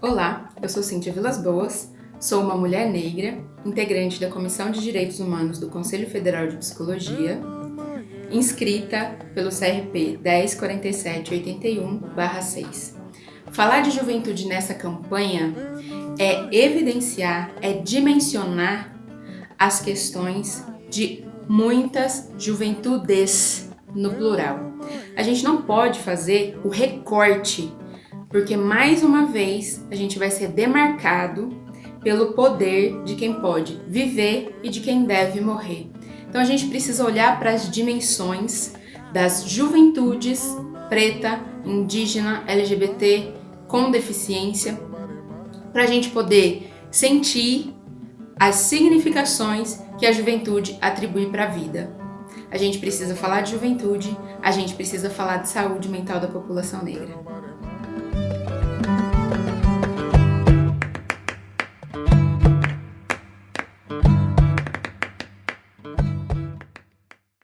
Olá, eu sou Cíntia Vilas Boas, sou uma mulher negra, integrante da Comissão de Direitos Humanos do Conselho Federal de Psicologia, inscrita pelo CRP 104781-6. Falar de juventude nessa campanha é evidenciar, é dimensionar as questões de muitas juventudes no plural. A gente não pode fazer o recorte porque mais uma vez a gente vai ser demarcado pelo poder de quem pode viver e de quem deve morrer. Então a gente precisa olhar para as dimensões das juventudes preta, indígena, LGBT, com deficiência, para a gente poder sentir as significações que a juventude atribui para a vida. A gente precisa falar de juventude, a gente precisa falar de saúde mental da população negra.